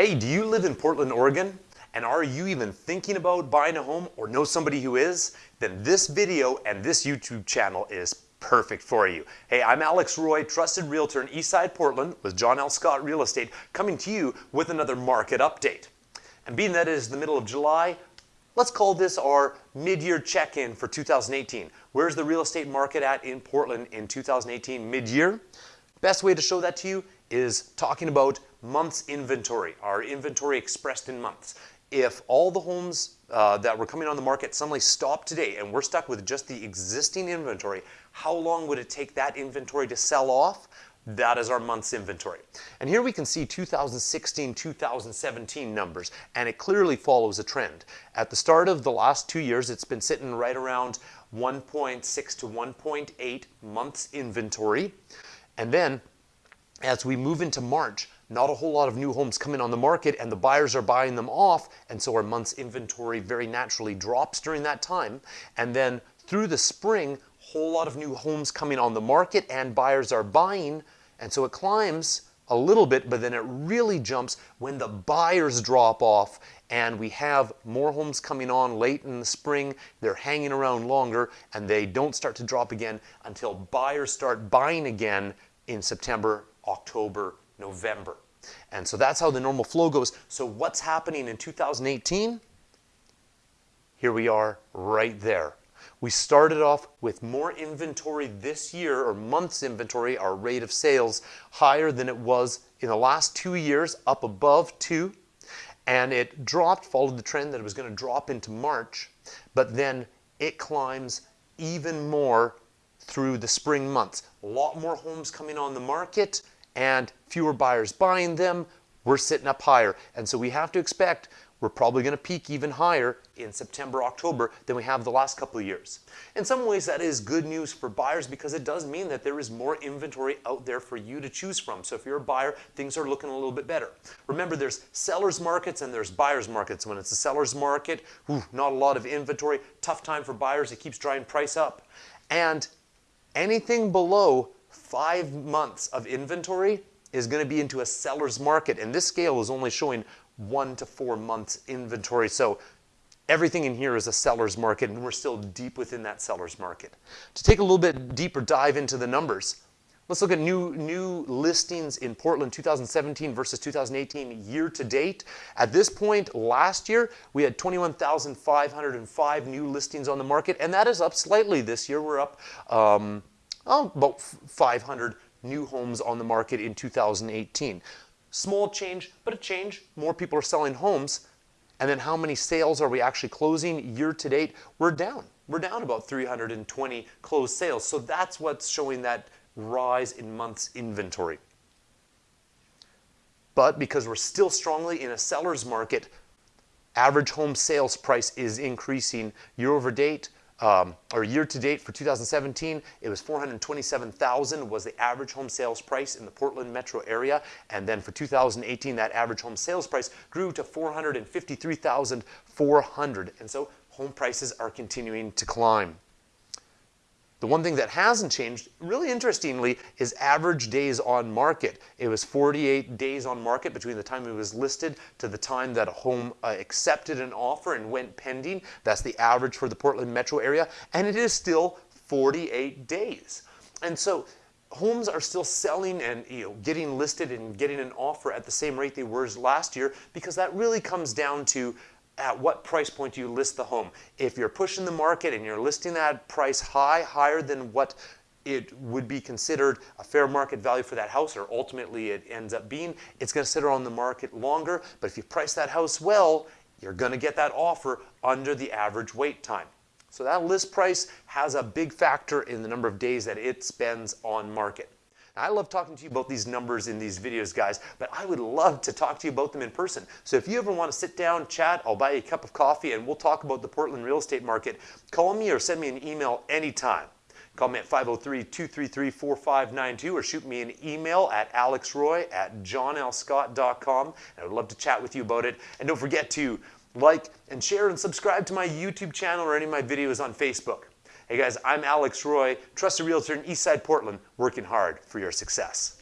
Hey, do you live in Portland, Oregon? And are you even thinking about buying a home or know somebody who is? Then this video and this YouTube channel is perfect for you. Hey, I'm Alex Roy, trusted realtor in Eastside Portland with John L. Scott Real Estate, coming to you with another market update. And being that it is the middle of July, let's call this our mid-year check-in for 2018. Where's the real estate market at in Portland in 2018 mid-year? Best way to show that to you is talking about months inventory, our inventory expressed in months. If all the homes uh, that were coming on the market suddenly stopped today and we're stuck with just the existing inventory, how long would it take that inventory to sell off? That is our month's inventory. And here we can see 2016, 2017 numbers, and it clearly follows a trend. At the start of the last two years, it's been sitting right around 1.6 to 1.8 months inventory. And then as we move into March, not a whole lot of new homes coming on the market and the buyers are buying them off. And so our month's inventory very naturally drops during that time. And then through the spring, whole lot of new homes coming on the market and buyers are buying. And so it climbs a little bit, but then it really jumps when the buyers drop off and we have more homes coming on late in the spring. They're hanging around longer and they don't start to drop again until buyers start buying again in September, October, November. And so that's how the normal flow goes. So what's happening in 2018? Here we are right there. We started off with more inventory this year, or months inventory, our rate of sales, higher than it was in the last two years, up above two. And it dropped, followed the trend that it was going to drop into March, but then it climbs even more through the spring months. A lot more homes coming on the market and fewer buyers buying them, we're sitting up higher. And so we have to expect we're probably going to peak even higher in September, October than we have the last couple of years. In some ways, that is good news for buyers because it does mean that there is more inventory out there for you to choose from. So if you're a buyer, things are looking a little bit better. Remember, there's seller's markets and there's buyer's markets. When it's a seller's market, whew, not a lot of inventory, tough time for buyers. It keeps driving price up. And anything below five months of inventory is going to be into a seller's market. And this scale is only showing one to four months inventory. So everything in here is a seller's market and we're still deep within that seller's market. To take a little bit deeper dive into the numbers, let's look at new, new listings in Portland 2017 versus 2018 year to date. At this point last year, we had 21,505 new listings on the market and that is up slightly this year. We're up um, oh, about 500 new homes on the market in 2018. Small change, but a change. More people are selling homes. And then how many sales are we actually closing year to date? We're down. We're down about 320 closed sales. So that's what's showing that rise in months inventory. But because we're still strongly in a seller's market, average home sales price is increasing year over date um, or year to date for 2017, it was 427,000 was the average home sales price in the Portland metro area. And then for 2018, that average home sales price grew to 453,400. And so home prices are continuing to climb. The one thing that hasn't changed, really interestingly, is average days on market. It was 48 days on market between the time it was listed to the time that a home uh, accepted an offer and went pending. That's the average for the Portland metro area, and it is still 48 days. And so homes are still selling and you know, getting listed and getting an offer at the same rate they were last year because that really comes down to at what price point do you list the home? If you're pushing the market and you're listing that price high, higher than what it would be considered a fair market value for that house, or ultimately it ends up being, it's going to sit on the market longer. But if you price that house well, you're going to get that offer under the average wait time. So that list price has a big factor in the number of days that it spends on market. I love talking to you about these numbers in these videos, guys, but I would love to talk to you about them in person. So if you ever want to sit down, chat, I'll buy you a cup of coffee and we'll talk about the Portland real estate market. Call me or send me an email anytime. Call me at 503-233-4592 or shoot me an email at alexroy at johnlscott.com. And I would love to chat with you about it. And don't forget to like and share and subscribe to my YouTube channel or any of my videos on Facebook. Hey guys, I'm Alex Roy, trusted realtor in Eastside Portland, working hard for your success.